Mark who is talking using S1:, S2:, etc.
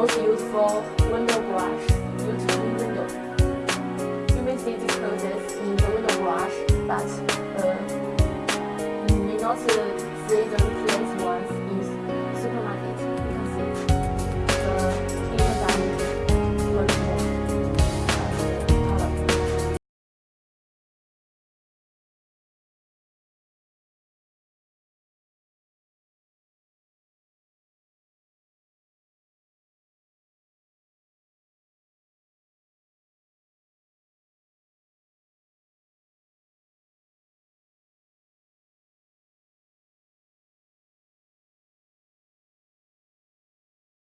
S1: Most useful window brush due to the window. You may see these clothes in the window brush, but uh, you may not uh, see them